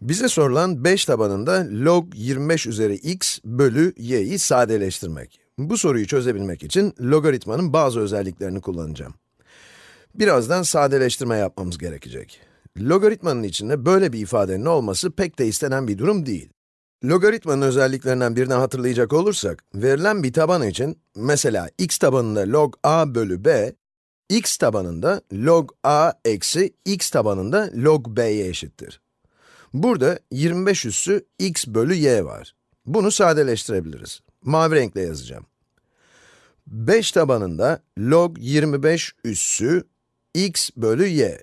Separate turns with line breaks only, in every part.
Bize sorulan 5 tabanında log 25 üzeri x bölü y'yi sadeleştirmek. Bu soruyu çözebilmek için logaritmanın bazı özelliklerini kullanacağım. Birazdan sadeleştirme yapmamız gerekecek. Logaritmanın içinde böyle bir ifadenin olması pek de istenen bir durum değil. Logaritmanın özelliklerinden birini hatırlayacak olursak, verilen bir taban için, mesela x tabanında log a bölü b, x tabanında log a eksi x tabanında log b'ye eşittir. Burada 25 üssü x bölü y var. Bunu sadeleştirebiliriz. Mavi renkle yazacağım. 5 tabanında log 25 üssü x bölü y.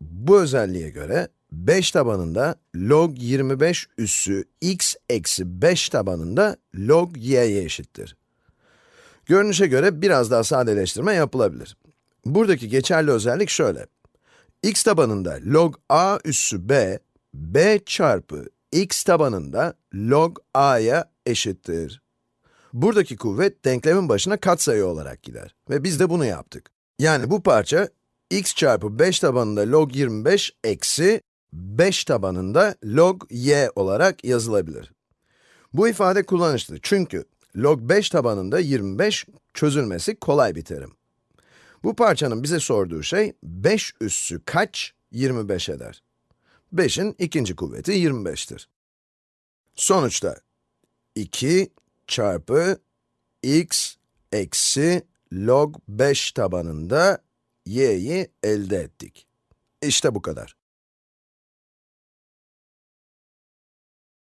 Bu özelliğe göre 5 tabanında log 25 üssü x eksi 5 tabanında log y'ye eşittir. Görünüşe göre biraz daha sadeleştirme yapılabilir. Buradaki geçerli özellik şöyle. x tabanında log a üssü b, b çarpı x tabanında log a'ya eşittir. Buradaki kuvvet denklemin başına katsayı olarak gider ve biz de bunu yaptık. Yani bu parça x çarpı 5 tabanında log 25 eksi 5 tabanında log y olarak yazılabilir. Bu ifade kullanışlı çünkü log 5 tabanında 25 çözülmesi kolay bir terim. Bu parçanın bize sorduğu şey 5 üssü kaç 25 eder? 5'in ikinci kuvveti 25'tir. Sonuçta 2 çarpı x eksi log 5 tabanında y'yi elde ettik. İşte bu kadar.